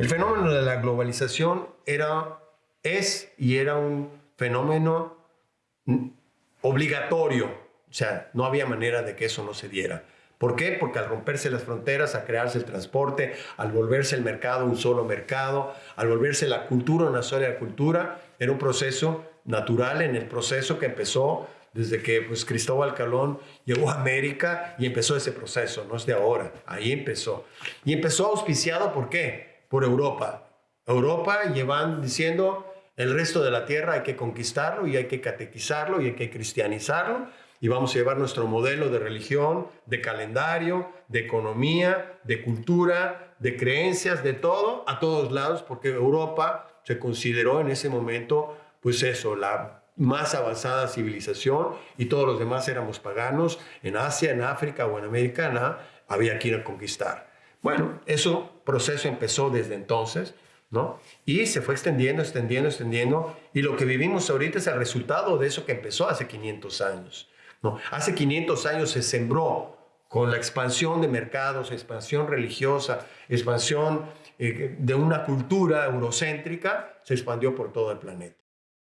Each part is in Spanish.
El fenómeno de la globalización era, es y era un fenómeno obligatorio, o sea, no había manera de que eso no se diera. ¿Por qué? Porque al romperse las fronteras, a crearse el transporte, al volverse el mercado un solo mercado, al volverse la cultura una sola cultura, era un proceso natural en el proceso que empezó desde que pues, Cristóbal Colón llegó a América y empezó ese proceso, no es de ahora, ahí empezó. Y empezó auspiciado, ¿por qué? Por Europa. Europa llevan diciendo, el resto de la tierra hay que conquistarlo y hay que catequizarlo y hay que cristianizarlo y vamos a llevar nuestro modelo de religión, de calendario, de economía, de cultura, de creencias, de todo, a todos lados, porque Europa se consideró en ese momento, pues eso, la más avanzada civilización y todos los demás éramos paganos. En Asia, en África o en América nada, había que ir a conquistar. Bueno, ese proceso empezó desde entonces, ¿no? Y se fue extendiendo, extendiendo, extendiendo. Y lo que vivimos ahorita es el resultado de eso que empezó hace 500 años. No, hace 500 años se sembró con la expansión de mercados, expansión religiosa, expansión eh, de una cultura eurocéntrica, se expandió por todo el planeta.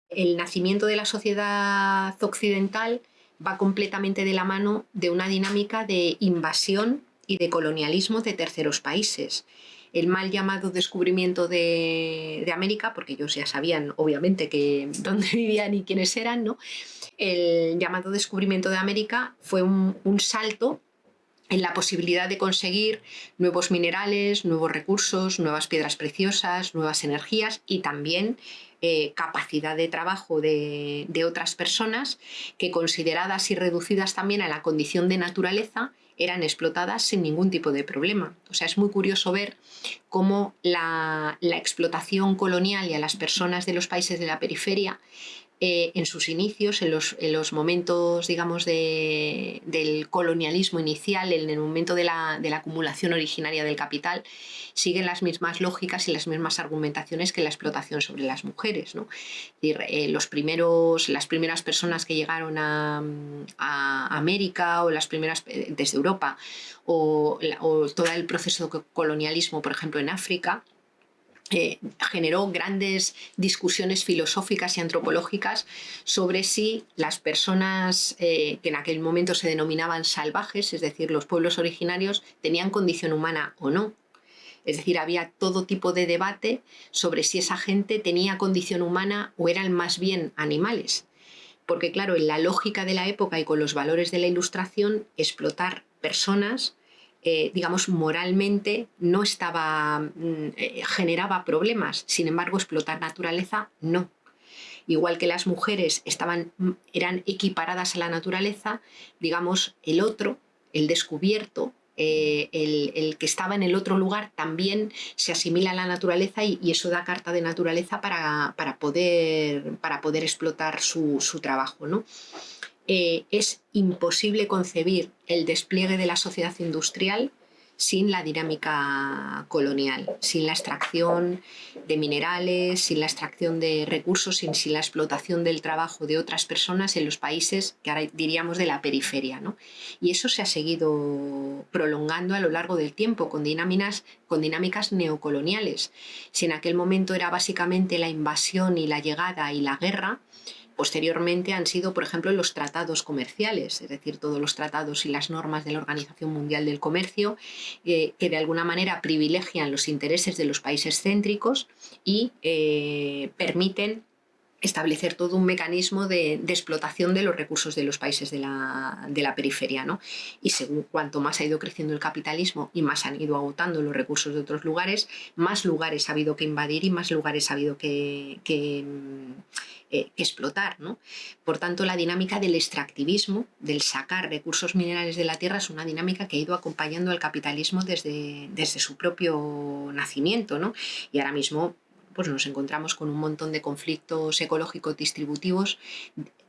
El nacimiento de la sociedad occidental va completamente de la mano de una dinámica de invasión y de colonialismo de terceros países el mal llamado descubrimiento de, América, porque ellos ya sabían obviamente que dónde vivían y quiénes eran, ¿no? el llamado descubrimiento de América fue un, salto en la posibilidad de conseguir nuevos minerales, nuevos recursos, nuevas piedras preciosas, nuevas energías y también eh, capacidad de trabajo de, otras personas que consideradas y reducidas también a la condición de naturaleza eran explotadas sin ningún tipo de problema. O sea, es muy curioso ver cómo la, la explotación colonial y a las personas de los países de la periferia eh, en sus inicios, en los, en los momentos digamos, de, del colonialismo inicial, en el momento de la, de la, acumulación originaria del capital, siguen las mismas lógicas y las mismas argumentaciones que la explotación sobre las mujeres. ¿no? Eh, los primeros, las primeras personas que llegaron a, a América o las primeras eh, desde Europa o, o todo el proceso de colonialismo, por ejemplo, en África, generó grandes discusiones filosóficas y antropológicas sobre si las personas eh, que en aquel momento se denominaban salvajes, es decir, los pueblos originarios, tenían condición humana o no. Es decir, había todo tipo de debate sobre si esa gente tenía condición humana o eran más bien animales. Porque claro, en la lógica de la época y con los valores de la ilustración, explotar personas eh, digamos, moralmente no estaba, mm, eh, generaba problemas. Sin embargo, explotar naturaleza, no. Igual que las mujeres estaban, mm, eran equiparadas a la naturaleza, digamos, el otro, el descubierto, eh, el, que estaba en el otro lugar también se asimila a la naturaleza y, eso da carta de naturaleza para, poder, para poder explotar su, su trabajo. ¿no? Eh, es imposible concebir el despliegue de la sociedad industrial sin la dinámica colonial, sin la extracción de minerales, sin la extracción de recursos, sin, la explotación del trabajo de otras personas en los países que ahora diríamos de la periferia. Y eso se ha seguido prolongando a lo largo del tiempo con dinámicas neocoloniales. Si en aquel momento era básicamente la invasión y la llegada y la guerra, Posteriormente han sido, por ejemplo, los tratados comerciales, es decir, todos los tratados y las normas de la Organización Mundial del Comercio, eh, que de alguna manera privilegian los intereses de los países céntricos y eh, permiten establecer todo un mecanismo de, explotación de los recursos de los países de la, periferia. ¿no? Y según cuanto más ha ido creciendo el capitalismo y más han ido agotando los recursos de otros lugares, más lugares ha habido que invadir y más lugares ha habido que, eh, explotar. ¿no? Por tanto, la dinámica del extractivismo, del sacar recursos minerales de la tierra, es una dinámica que ha ido acompañando al capitalismo desde, desde su propio nacimiento. ¿no? Y ahora mismo pues nos encontramos con un montón de conflictos ecológicos distributivos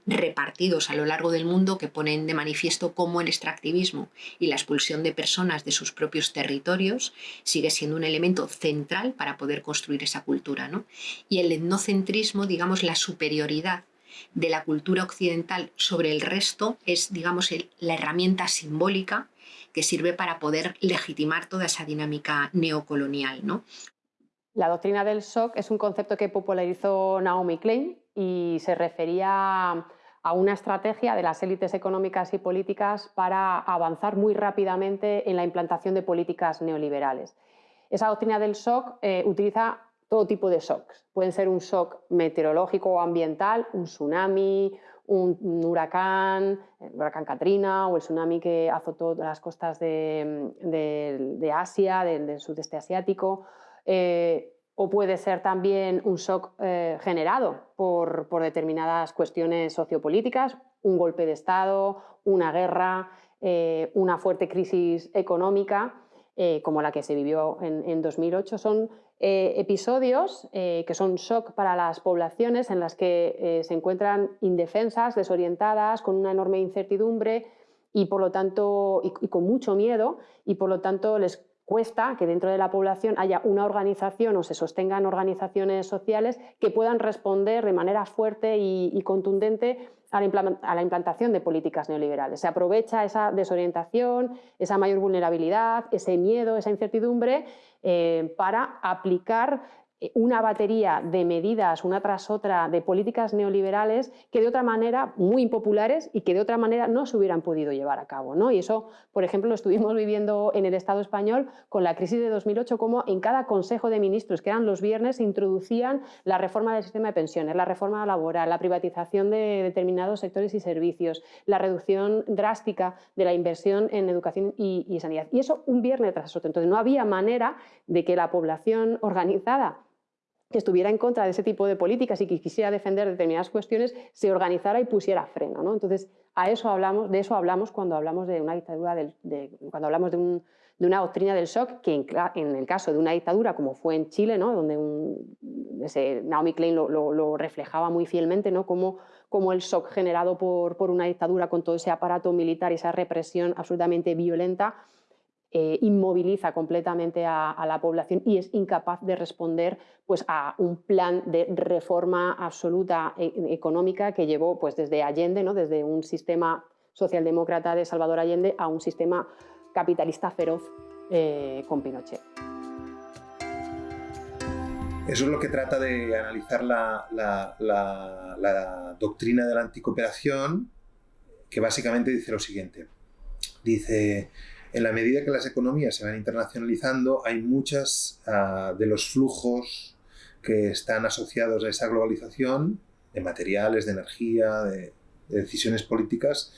repartidos a lo largo del mundo que ponen de manifiesto cómo el extractivismo y la expulsión de personas de sus propios territorios sigue siendo un elemento central para poder construir esa cultura. ¿no? Y el etnocentrismo, digamos, la superioridad de la cultura occidental sobre el resto es, digamos, la herramienta simbólica que sirve para poder legitimar toda esa dinámica neocolonial. ¿no? La doctrina del shock es un concepto que popularizó Naomi Klein y se refería a una estrategia de las élites económicas y políticas para avanzar muy rápidamente en la implantación de políticas neoliberales. Esa doctrina del shock eh, utiliza todo tipo de shocks. Pueden ser un shock meteorológico o ambiental, un tsunami, un, huracán, el huracán Katrina o el tsunami que azotó las costas de, Asia, del, sudeste asiático. Eh, o puede ser también un shock eh, generado por, determinadas cuestiones sociopolíticas, un golpe de Estado, una guerra, eh, una fuerte crisis económica, como la que se vivió en, en 2008. Son episodios que son shock para las poblaciones en las que se encuentran indefensas, desorientadas, con una enorme incertidumbre y por lo tanto y, con mucho miedo y por lo tanto les cuesta que dentro de la población haya una organización o se sostengan organizaciones sociales que puedan responder de manera fuerte y contundente a la, implantación de políticas neoliberales. Se aprovecha esa desorientación, esa mayor vulnerabilidad, ese miedo, esa incertidumbre eh, para aplicar una batería de medidas, una tras otra, de políticas neoliberales que de otra manera, muy impopulares y que de otra manera no se hubieran podido llevar a cabo. ¿no? Y eso, por ejemplo, lo estuvimos viviendo en el Estado español con la crisis de 2008, como en cada Consejo de Ministros, que eran los viernes, introducían la reforma del sistema de pensiones, la reforma laboral, la privatización de determinados sectores y servicios, la reducción drástica de la inversión en educación y, y sanidad. Y eso un viernes tras otro. Entonces no había manera de que la población organizada que estuviera en contra de ese tipo de políticas y que quisiera defender determinadas cuestiones, se organizara y pusiera freno. ¿no? Entonces, a eso hablamos, de eso hablamos cuando hablamos de una dictadura, de, cuando hablamos de, una doctrina del shock, que en, el caso de una dictadura como fue en Chile, ¿no? donde ese, Naomi Klein lo, reflejaba muy fielmente, ¿no? como, como el shock generado por, por una dictadura con todo ese aparato militar y esa represión absolutamente violenta, eh, inmoviliza completamente a, la población y es incapaz de responder pues, a un plan de reforma absoluta e, económica que llevó pues, desde Allende, ¿no? desde un sistema socialdemócrata de Salvador Allende a un sistema capitalista feroz eh, con Pinochet. Eso es lo que trata de analizar la, la doctrina de la anticooperación, que básicamente dice lo siguiente. Dice, en la medida que las economías se van internacionalizando, hay muchas ah, de los flujos que están asociados a esa globalización de materiales, de energía, de, decisiones políticas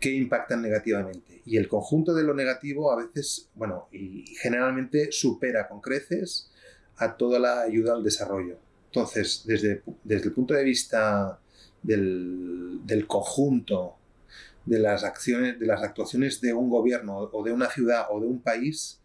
que impactan negativamente. Y el conjunto de lo negativo a veces, bueno, y generalmente supera con creces a toda la ayuda al desarrollo. Entonces, desde, desde el punto de vista del, del conjunto de las acciones, de las actuaciones de un gobierno o de una ciudad o de un país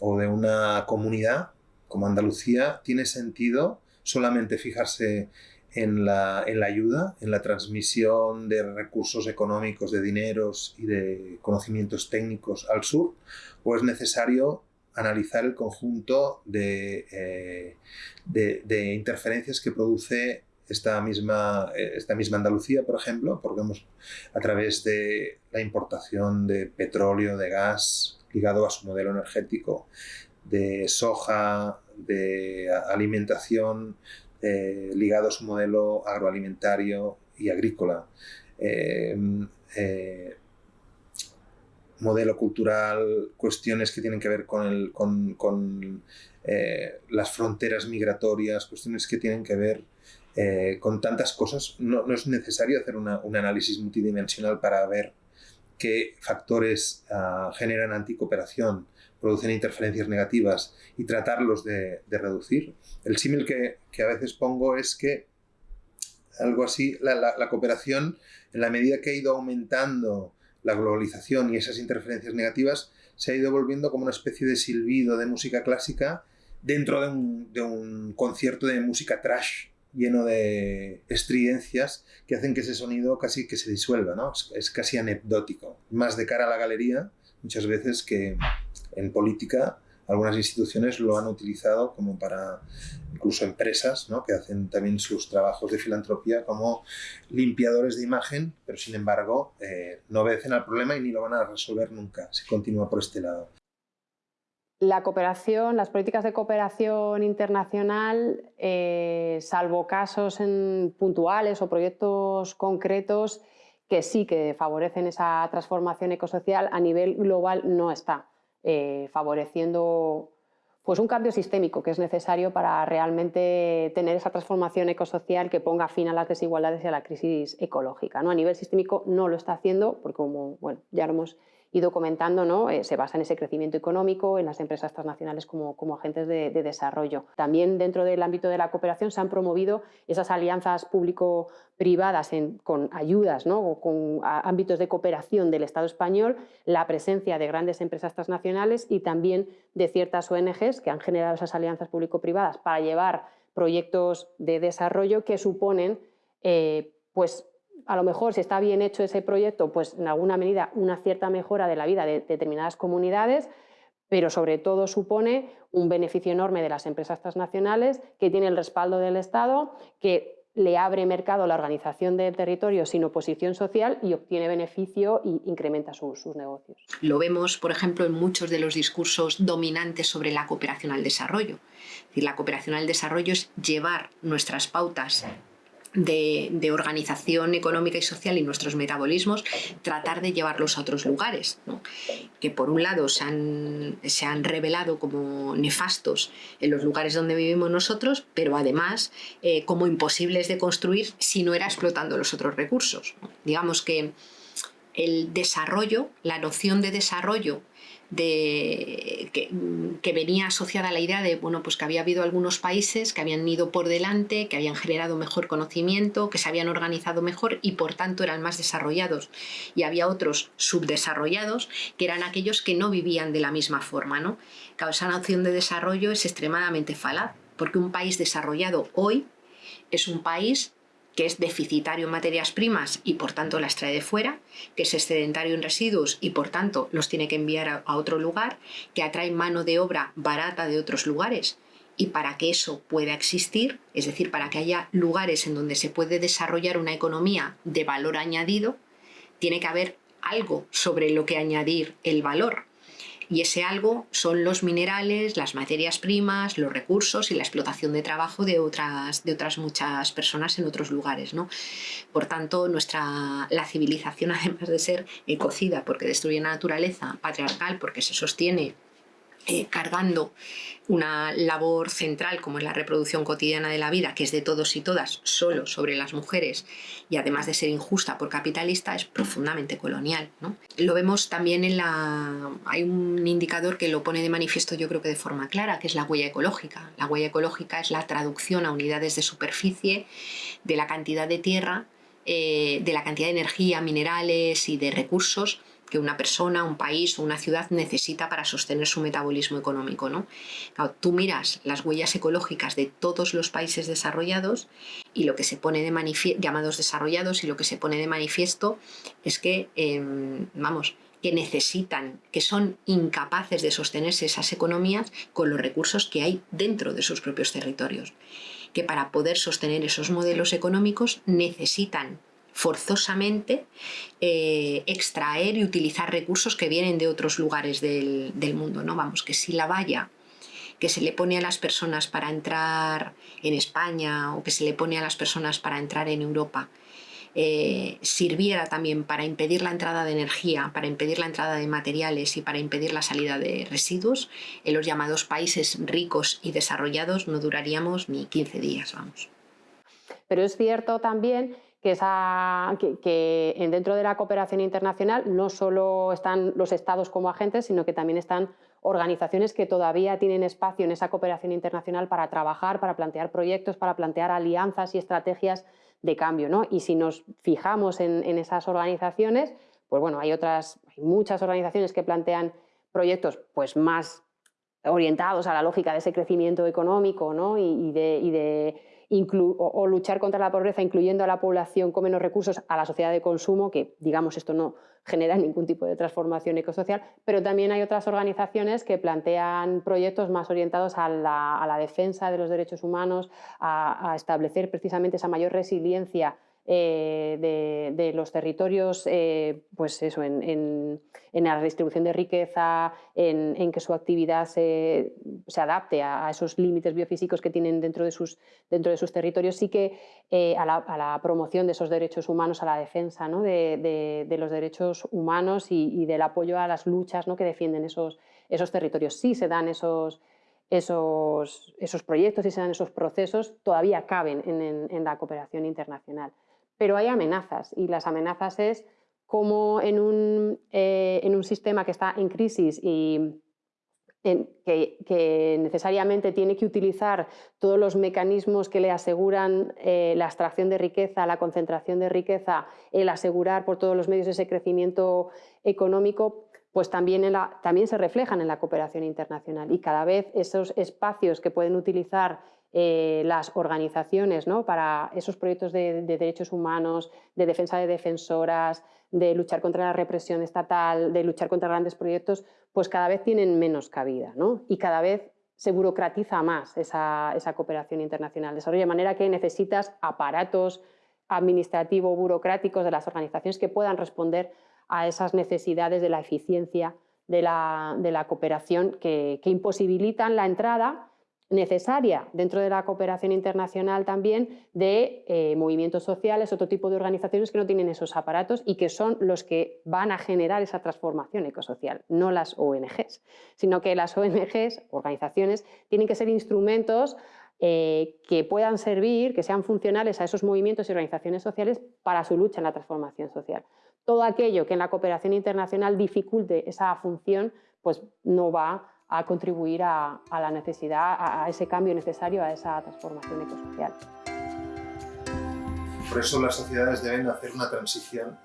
o de una comunidad como Andalucía tiene sentido solamente fijarse en la, en la ayuda, en la transmisión de recursos económicos, de dineros y de conocimientos técnicos al sur, o es necesario analizar el conjunto de, eh, de, de interferencias que produce esta misma, eh, esta misma Andalucía, por ejemplo, porque a través de la importación de petróleo, de gas, ligado a su modelo energético, de soja, de alimentación, eh, ligado a su modelo agroalimentario y agrícola. Em, eh, modelo cultural, cuestiones que tienen que ver con, el, con, con las fronteras migratorias, cuestiones que tienen que ver eh, con tantas cosas, no, es necesario hacer un análisis multidimensional para ver qué factores ah, generan anticooperación, producen interferencias negativas y tratarlos de, reducir. El símil que, a veces pongo es que algo así, la, cooperación, en la medida que ha ido aumentando la globalización y esas interferencias negativas, se ha ido volviendo como una especie de silbido de música clásica dentro de un concierto de música trash lleno de estridencias que hacen que ese sonido casi que se disuelva, ¿no? Es, casi anecdótico. Más de cara a la galería, muchas veces que en política algunas instituciones lo han utilizado como para, incluso empresas, ¿no? que hacen también sus trabajos de filantropía como limpiadores de imagen, pero sin embargo eh, no obedecen al problema y ni lo van a resolver nunca si continúa por este lado. La cooperación, las políticas de cooperación internacional, eh, salvo casos puntuales o proyectos concretos que sí que favorecen esa transformación ecosocial, a nivel global no está eh, favoreciendo pues un cambio sistémico que es necesario para realmente tener esa transformación ecosocial que ponga fin a las desigualdades y a la crisis ecológica. ¿no? A nivel sistémico no lo está haciendo, porque como bueno, ya lo hemos ido comentando, ¿no? Eh, se basa en ese crecimiento económico, en las empresas transnacionales como, como agentes de, desarrollo. También dentro del ámbito de la cooperación se han promovido esas alianzas público-privadas con ayudas ¿no? o con ámbitos de cooperación del Estado español, la presencia de grandes empresas transnacionales y también de ciertas ONGs que han generado esas alianzas público-privadas para llevar proyectos de desarrollo que suponen eh, pues, a lo mejor si está bien hecho ese proyecto, pues en alguna medida una cierta mejora de la vida de determinadas comunidades, pero sobre todo supone un beneficio enorme de las empresas transnacionales que tiene el respaldo del Estado, que le abre mercado la organización del territorio sin oposición social y obtiene beneficio e incrementa sus, negocios. Lo vemos, por ejemplo, en muchos de los discursos dominantes sobre la cooperación al desarrollo. La cooperación al desarrollo es llevar nuestras pautas de, organización económica y social y nuestros metabolismos, tratar de llevarlos a otros lugares, que por un lado se han, se han, revelado como nefastos en los lugares donde vivimos nosotros, pero además eh, como imposibles de construir si no era explotando los otros recursos. Digamos que el desarrollo, la noción de desarrollo de, que, venía asociada a la idea de bueno, pues que había habido algunos países que habían ido por delante, que habían generado mejor conocimiento, que se habían organizado mejor y por tanto eran más desarrollados. Y había otros subdesarrollados que eran aquellos que no vivían de la misma forma. ¿no? esa noción de desarrollo es extremadamente falaz, porque un país desarrollado hoy es un país que es deficitario en materias primas y por tanto las trae de fuera, que es excedentario en residuos y por tanto los tiene que enviar a, otro lugar, que atrae mano de obra barata de otros lugares. Y para que eso pueda existir, es decir, para que haya lugares en donde se puede desarrollar una economía de valor añadido, tiene que haber algo sobre lo que añadir el valor. Y ese algo son los minerales, las materias primas, los recursos y la explotación de trabajo de otras, de otras muchas personas en otros lugares. ¿no? Por tanto, nuestra, la civilización, además de ser ecocida porque destruye la naturaleza, patriarcal porque se sostiene eh, cargando una labor central como es la reproducción cotidiana de la vida, que es de todos y todas, solo sobre las mujeres, y además de ser injusta por capitalista, es profundamente colonial. Lo vemos también en la... hay un indicador que lo pone de manifiesto yo creo que de forma clara, que es la huella ecológica. La huella ecológica es la traducción a unidades de superficie de la cantidad de tierra, eh, de la cantidad de energía, minerales y de recursos que una persona, un país o una ciudad necesita para sostener su metabolismo económico. ¿no? tú miras las huellas ecológicas de todos los países desarrollados y lo que se pone de manifiesto, llamados desarrollados, y lo que se pone de manifiesto es que, em, vamos, que necesitan, que son incapaces de sostenerse esas economías con los recursos que hay dentro de sus propios territorios. Que para poder sostener esos modelos económicos necesitan forzosamente eh, extraer y utilizar recursos que vienen de otros lugares del, mundo. ¿no? Vamos, que si la valla que se le pone a las personas para entrar en España o que se le pone a las personas para entrar en Europa eh, sirviera también para impedir la entrada de energía, para impedir la entrada de materiales y para impedir la salida de residuos, en los llamados países ricos y desarrollados no duraríamos ni 15 días, vamos. Pero es cierto también que, esa, dentro de la cooperación internacional no solo están los estados como agentes, sino que también están organizaciones que todavía tienen espacio en esa cooperación internacional para trabajar, para plantear proyectos, para plantear alianzas y estrategias de cambio. ¿no? Y si nos fijamos en, esas organizaciones, pues bueno, hay otras, hay muchas organizaciones que plantean proyectos pues más orientados a la lógica de ese crecimiento económico ¿no? y, de o, luchar contra la pobreza incluyendo a la población con menos recursos a la sociedad de consumo, que digamos esto no genera ningún tipo de transformación ecosocial, pero también hay otras organizaciones que plantean proyectos más orientados a la, defensa de los derechos humanos, a, establecer precisamente esa mayor resiliencia eh, de, los territorios, eh, pues eso, en, la distribución de riqueza, en, que su actividad se, adapte a, esos límites biofísicos que tienen dentro de sus, dentro de sus territorios, sí que eh, a la, promoción de esos derechos humanos, a la defensa de, los derechos humanos y, del apoyo a las luchas ¿no? que defienden esos, esos territorios. Sí se dan esos esos, esos proyectos y se dan esos procesos todavía caben en, la cooperación internacional. Pero hay amenazas y las amenazas es como en un, eh, en un sistema que está en crisis y que, necesariamente tiene que utilizar todos los mecanismos que le aseguran eh, la extracción de riqueza, la concentración de riqueza, el asegurar por todos los medios ese crecimiento económico, pues también, también se reflejan en la cooperación internacional. Y cada vez esos espacios que pueden utilizar eh, las organizaciones ¿no? para esos proyectos de, derechos humanos, de defensa de defensoras, de luchar contra la represión estatal, de luchar contra grandes proyectos, pues cada vez tienen menos cabida ¿no? y cada vez se burocratiza más esa, esa cooperación internacional. Desarrollo de manera que necesitas aparatos administrativos, burocráticos de las organizaciones que puedan responder a esas necesidades de la eficiencia de la, cooperación que, imposibilitan la entrada necesaria dentro de la cooperación internacional también de eh, movimientos sociales, otro tipo de organizaciones que no tienen esos aparatos y que son los que van a generar esa transformación ecosocial, no las ONGs, sino que las ONGs, organizaciones, tienen que ser instrumentos eh, que puedan servir, que sean funcionales a esos movimientos y organizaciones sociales para su lucha en la transformación social. Todo aquello que en la cooperación internacional dificulte esa función, pues no va a contribuir a, la necesidad, a, ese cambio necesario, a esa transformación ecosocial. Por eso las sociedades deben hacer una transición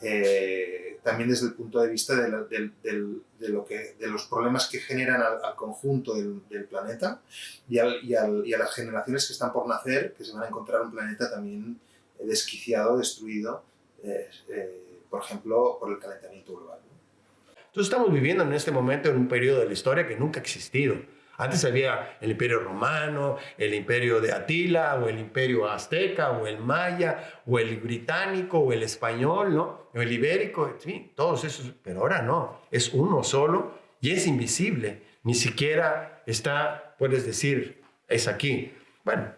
eh, también desde el punto de vista de, lo que, de los problemas que generan al, conjunto del, planeta y, y, a las generaciones que están por nacer, que se van a encontrar un planeta también desquiciado, destruido, eh, eh, por ejemplo, por el calentamiento global. Entonces estamos viviendo en este momento en un periodo de la historia que nunca ha existido. Antes había el imperio romano, el imperio de Atila, o el imperio azteca, o el maya, o el británico, o el español, ¿no? O el ibérico, sí, todos esos, pero ahora no, es uno solo y es invisible. Ni siquiera está, puedes decir, es aquí. Bueno,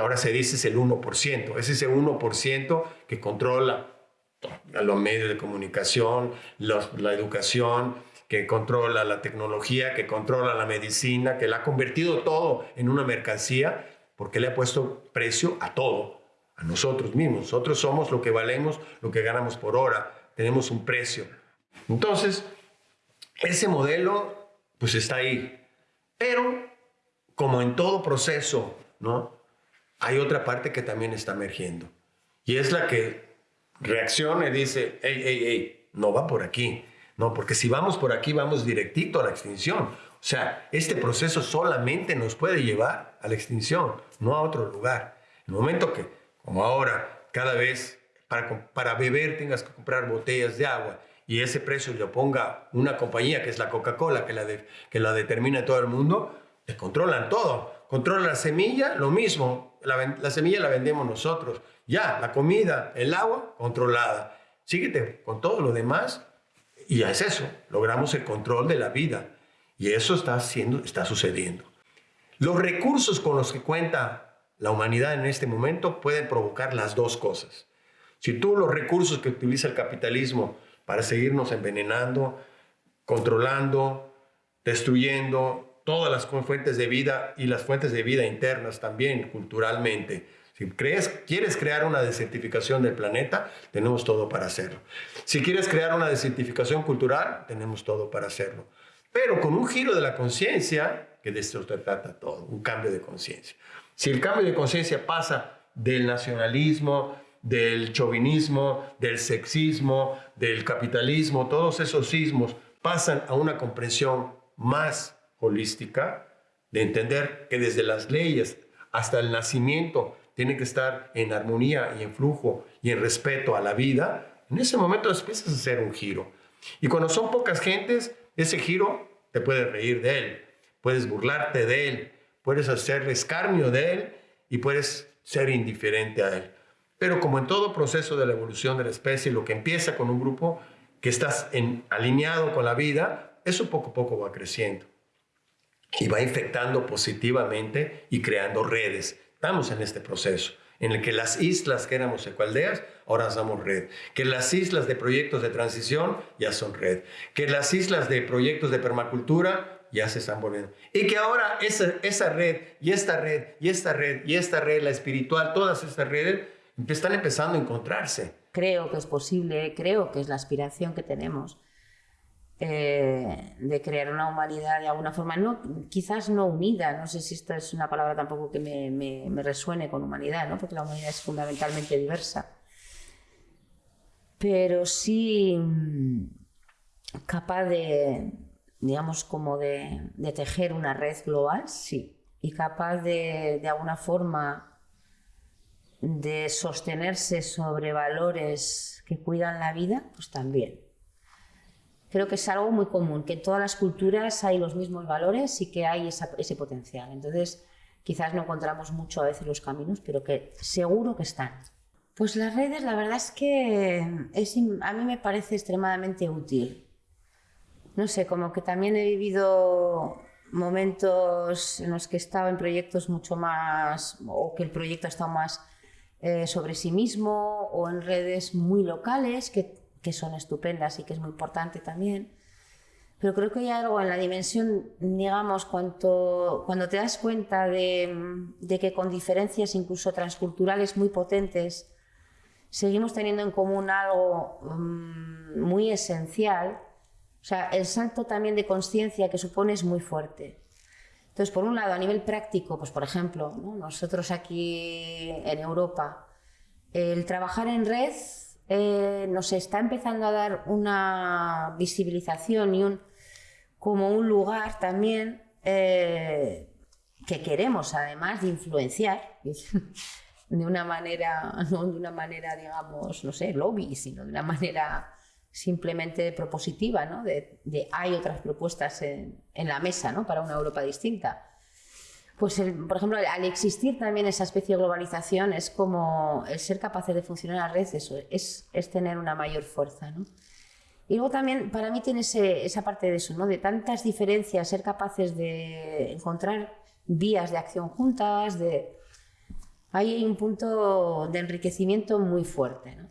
ahora se dice es el 1%, es ese 1% que controla los medios de comunicación, la educación, que controla la tecnología, que controla la medicina, que la ha convertido todo en una mercancía, porque le ha puesto precio a todo, a nosotros mismos. Nosotros somos lo que valemos, lo que ganamos por hora, tenemos un precio. Entonces, ese modelo, pues está ahí. Pero, como en todo proceso, ¿no? Hay otra parte que también está emergiendo. Y es la que reacciona y dice, hey, hey, hey, no va por aquí. No, porque si vamos por aquí, vamos directito a la extinción. O sea, este proceso solamente nos puede llevar a la extinción, no a otro lugar. El momento que, como ahora, cada vez para, para beber tengas que comprar botellas de agua y ese precio lo ponga una compañía que es la Coca-Cola, que, que la determina todo el mundo, controlan todo. Controlan la semilla, lo mismo. La, la semilla la vendemos nosotros. Ya, la comida, el agua, controlada. Síguete con todo lo demás y es eso, logramos el control de la vida. Y eso está, haciendo, está sucediendo. Los recursos con los que cuenta la humanidad en este momento pueden provocar las dos cosas. Si tú los recursos que utiliza el capitalismo para seguirnos envenenando, controlando, destruyendo todas las fuentes de vida y las fuentes de vida internas también culturalmente, si crees, quieres crear una desertificación del planeta, tenemos todo para hacerlo. Si quieres crear una desertificación cultural, tenemos todo para hacerlo. Pero con un giro de la conciencia, que de esto se trata todo, un cambio de conciencia. Si el cambio de conciencia pasa del nacionalismo, del chauvinismo, del sexismo, del capitalismo, todos esos sismos pasan a una comprensión más holística, de entender que desde las leyes hasta el nacimiento tiene que estar en armonía y en flujo y en respeto a la vida, en ese momento empiezas a hacer un giro. Y cuando son pocas gentes, ese giro te puedes reír de él, puedes burlarte de él, puedes hacer escarnio de él y puedes ser indiferente a él. Pero como en todo proceso de la evolución de la especie, lo que empieza con un grupo que estás alineado con la vida, eso poco a poco va creciendo y va infectando positivamente y creando redes. Estamos en este proceso en el que las islas que éramos ecualdeas, ahora somos red. Que las islas de proyectos de transición ya son red. Que las islas de proyectos de permacultura ya se están volviendo. Y que ahora esa, esa red y esta red y esta red y esta red, la espiritual, todas estas redes están empezando a encontrarse. Creo que es posible, creo que es la aspiración que tenemos eh, de crear una humanidad de alguna forma, no, quizás no unida, no sé si esta es una palabra tampoco que me, me, resuene con humanidad, ¿no? porque la humanidad es fundamentalmente diversa, pero sí mm, capaz de, digamos, como de, de tejer una red global, sí, y capaz de, de alguna forma de sostenerse sobre valores que cuidan la vida, pues también creo que es algo muy común, que en todas las culturas hay los mismos valores y que hay ese potencial. Entonces, quizás no encontramos mucho a veces los caminos, pero que seguro que están. Pues las redes, la verdad es que es, a mí me parece extremadamente útil. No sé, como que también he vivido momentos en los que he estado en proyectos mucho más, o que el proyecto ha estado más eh, sobre sí mismo, o en redes muy locales, que que son estupendas y que es muy importante también. Pero creo que hay algo en la dimensión, digamos, cuando, cuando te das cuenta de, que con diferencias incluso transculturales muy potentes seguimos teniendo en común algo um, muy esencial, o sea, el salto también de conciencia que supone es muy fuerte. Entonces, por un lado, a nivel práctico, pues por ejemplo, nosotros aquí en Europa, el trabajar en red eh, nos está empezando a dar una visibilización y un, como un lugar también eh, que queremos además de influenciar de una manera, no de una manera, digamos, no sé, lobby, sino de una manera simplemente propositiva, ¿no? de, hay otras propuestas en, en la mesa ¿no? para una Europa distinta pues por ejemplo, al existir también esa especie de globalización, es como el ser capaces de funcionar a red, eso es, es tener una mayor fuerza. ¿no? Y luego también para mí tiene esa parte de eso, ¿no? de tantas diferencias, ser capaces de encontrar vías de acción juntas, de... hay un punto de enriquecimiento muy fuerte, ¿no?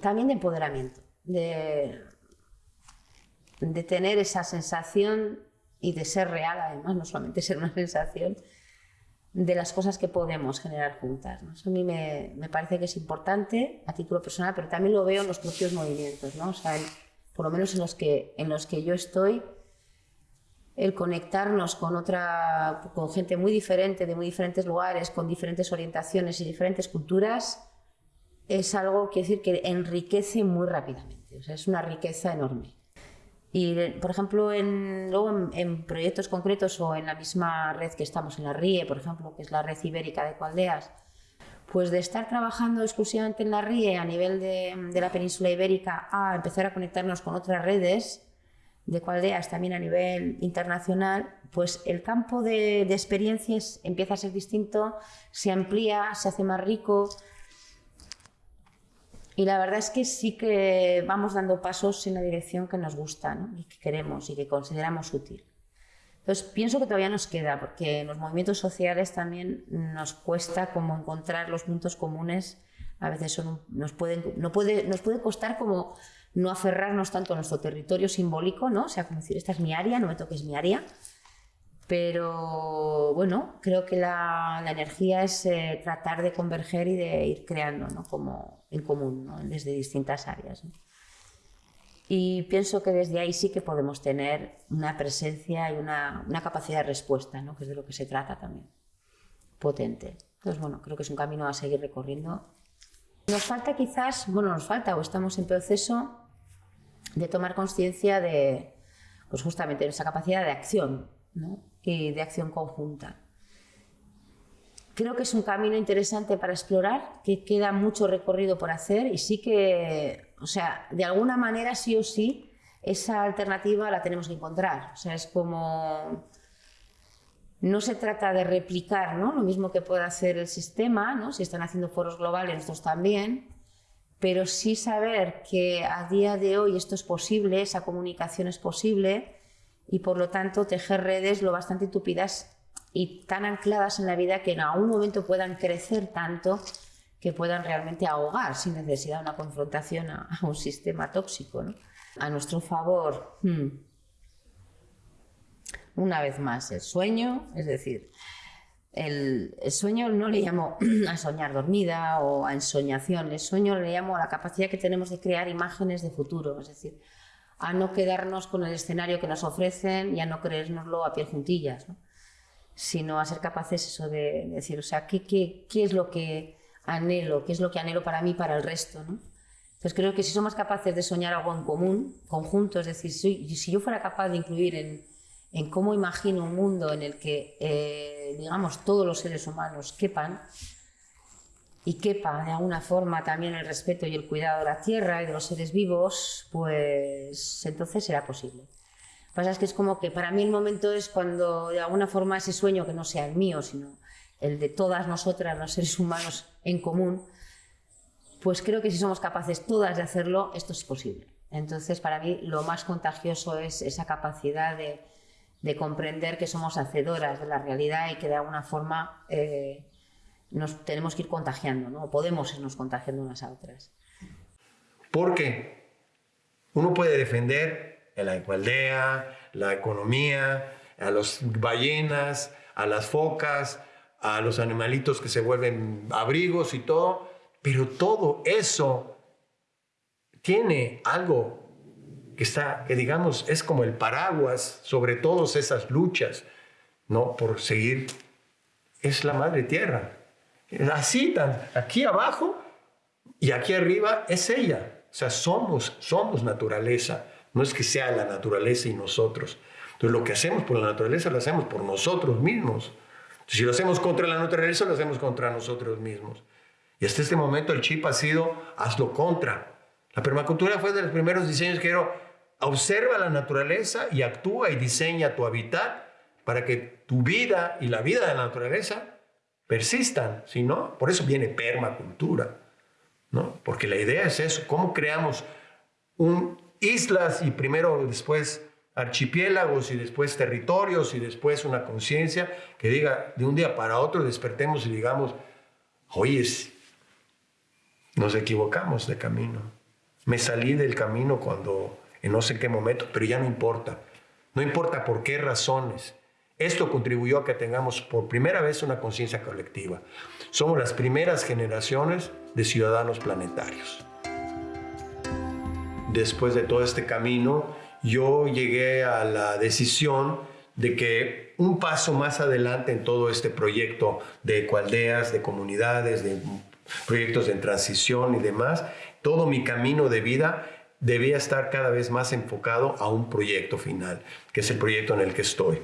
también de empoderamiento, de, de tener esa sensación y de ser real además, no solamente ser una sensación de las cosas que podemos generar juntas. Eso a mí me, me, parece que es importante a título personal, pero también lo veo en los propios movimientos, ¿no? o sea, por lo menos en los, que, en los que yo estoy, el conectarnos con otra, con gente muy diferente, de muy diferentes lugares, con diferentes orientaciones y diferentes culturas, es algo que decir que enriquece muy rápidamente, o sea, es una riqueza enorme. Y, por ejemplo, en, luego en, proyectos concretos o en la misma red que estamos en la RIE, por ejemplo, que es la red ibérica de Cualdeas, pues de estar trabajando exclusivamente en la RIE a nivel de, de la península ibérica a empezar a conectarnos con otras redes de Cualdeas también a nivel internacional, pues el campo de, de experiencias empieza a ser distinto, se amplía, se hace más rico, y la verdad es que sí que vamos dando pasos en la dirección que nos gusta y que queremos y que consideramos útil. Entonces pienso que todavía nos queda, porque en los movimientos sociales también nos cuesta como encontrar los puntos comunes. A veces son, nos, pueden, no puede, nos puede costar como no aferrarnos tanto a nuestro territorio simbólico, ¿no? O sea, como decir, esta es mi área, no me toques mi área. Pero bueno, creo que la, energía es eh, tratar de converger y de ir creando ¿no? como en común, ¿no? desde distintas áreas. Y pienso que desde ahí sí que podemos tener una presencia y una, una capacidad de respuesta, ¿no? que es de lo que se trata también, potente. Entonces, bueno, creo que es un camino a seguir recorriendo. Nos falta quizás, bueno, nos falta o estamos en proceso de tomar conciencia de, pues justamente, esa capacidad de acción, ¿no? y de acción conjunta. Creo que es un camino interesante para explorar, que queda mucho recorrido por hacer y sí que, o sea, de alguna manera sí o sí, esa alternativa la tenemos que encontrar. O sea, es como no se trata de replicar ¿no? lo mismo que puede hacer el sistema, ¿no? si están haciendo foros globales, nosotros también, pero sí saber que a día de hoy esto es posible, esa comunicación es posible y por lo tanto tejer redes lo bastante tupidas y tan ancladas en la vida que en algún momento puedan crecer tanto que puedan realmente ahogar sin necesidad de una confrontación a, un sistema tóxico. A nuestro favor, hmm. una vez más, el sueño, es decir, el, sueño no le llamo a soñar dormida o a ensoñación, el sueño le llamo a la capacidad que tenemos de crear imágenes de futuro, es decir, a no quedarnos con el escenario que nos ofrecen y a no creérnoslo a pie juntillas, sino a ser capaces eso de, decir, o sea, ¿qué, qué, es lo que anhelo, qué es lo que anhelo para mí, para el resto. ¿no? Entonces creo que si somos capaces de soñar algo en común, conjunto, es decir, si, si yo fuera capaz de incluir en, en, cómo imagino un mundo en el que, eh, digamos, todos los seres humanos quepan, y quepa de alguna forma también el respeto y el cuidado de la tierra y de los seres vivos, pues entonces será posible. Pasa es que es como que para mí el momento es cuando de alguna forma ese sueño que no sea el mío, sino el de todas nosotras, los seres humanos en común, pues creo que si somos capaces todas de hacerlo, esto es posible. Entonces, para mí, lo más contagioso es esa capacidad de, comprender que somos hacedoras de la realidad y que de alguna forma eh, nos tenemos que ir contagiando, ¿no? podemos irnos contagiando unas a otras. Porque uno puede defender la igualdad, la economía, a las ballenas, a las focas, a los animalitos que se vuelven abrigos y todo, pero todo eso tiene algo que está, que digamos, es como el paraguas sobre todas esas luchas, ¿no? Por seguir, es la madre tierra. Así, tan, aquí abajo y aquí arriba es ella. O sea, somos, somos naturaleza. No es que sea la naturaleza y nosotros. Entonces, lo que hacemos por la naturaleza lo hacemos por nosotros mismos. Si lo hacemos contra la naturaleza, lo hacemos contra nosotros mismos. Y hasta este momento el chip ha sido hazlo contra. La permacultura fue de los primeros diseños que era observa la naturaleza y actúa y diseña tu hábitat para que tu vida y la vida de la naturaleza persistan, si no, por eso viene permacultura, ¿no? Porque la idea es eso, cómo creamos un, islas y primero después archipiélagos y después territorios y después una conciencia que diga de un día para otro despertemos y digamos, oye, nos equivocamos de camino. Me salí del camino cuando, en no sé qué momento, pero ya no importa. No importa por qué razones. Esto contribuyó a que tengamos por primera vez una conciencia colectiva. Somos las primeras generaciones de ciudadanos planetarios. Después de todo este camino, yo llegué a la decisión de que un paso más adelante en todo este proyecto de ecualdeas, de comunidades, de proyectos de transición y demás, todo mi camino de vida debía estar cada vez más enfocado a un proyecto final, que es el proyecto en el que estoy.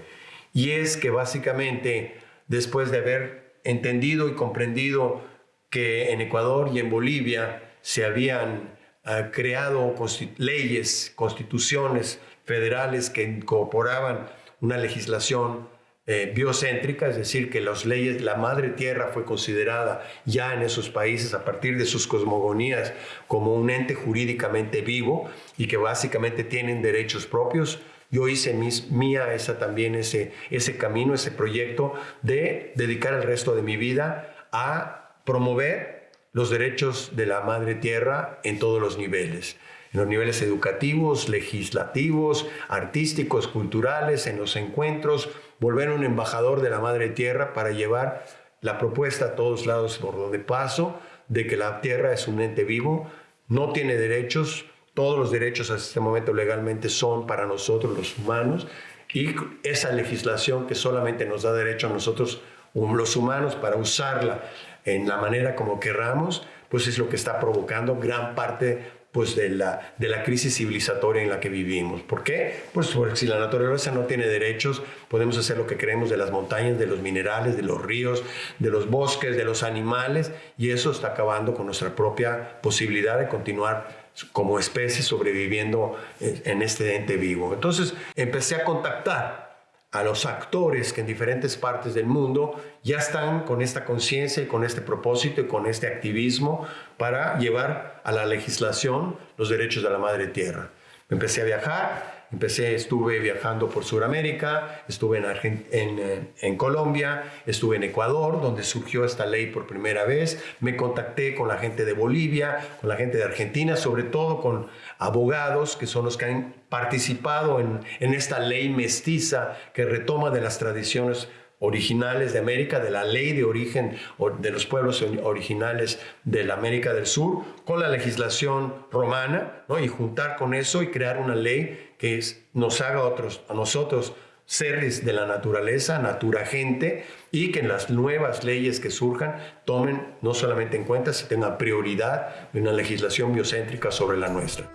Y es que básicamente, después de haber entendido y comprendido que en Ecuador y en Bolivia se habían ha creado leyes, constituciones federales que incorporaban una legislación eh, biocéntrica, es decir, que las leyes, la madre tierra fue considerada ya en esos países a partir de sus cosmogonías como un ente jurídicamente vivo y que básicamente tienen derechos propios. Yo hice mis, mía esa también ese, ese camino, ese proyecto de dedicar el resto de mi vida a promover los derechos de la madre tierra en todos los niveles, en los niveles educativos, legislativos, artísticos, culturales, en los encuentros, volver un embajador de la madre tierra para llevar la propuesta a todos lados por donde paso de que la tierra es un ente vivo, no tiene derechos, todos los derechos hasta este momento legalmente son para nosotros los humanos y esa legislación que solamente nos da derecho a nosotros los humanos para usarla en la manera como querramos, pues es lo que está provocando gran parte pues de la, de la crisis civilizatoria en la que vivimos. ¿Por qué? Pues porque si la naturaleza no tiene derechos, podemos hacer lo que queremos de las montañas, de los minerales, de los ríos, de los bosques, de los animales, y eso está acabando con nuestra propia posibilidad de continuar como especie sobreviviendo en este ente vivo. Entonces empecé a contactar a los actores que en diferentes partes del mundo ya están con esta conciencia y con este propósito y con este activismo para llevar a la legislación los derechos de la madre tierra. Empecé a viajar, Empecé, estuve viajando por Sudamérica, estuve en, en, eh, en, Colombia, estuve en Ecuador, donde surgió esta ley por primera vez. Me contacté con la gente de Bolivia, con la gente de Argentina, sobre todo con abogados que son los que han participado en, en esta ley mestiza que retoma de las tradiciones originales de América, de la ley de origen de los pueblos originales de la América del Sur, con la legislación romana, ¿no? y juntar con eso y crear una ley que nos haga otros, a nosotros seres de la naturaleza, natura gente, y que en las nuevas leyes que surjan tomen no solamente en cuenta, sino tengan prioridad en una legislación biocéntrica sobre la nuestra.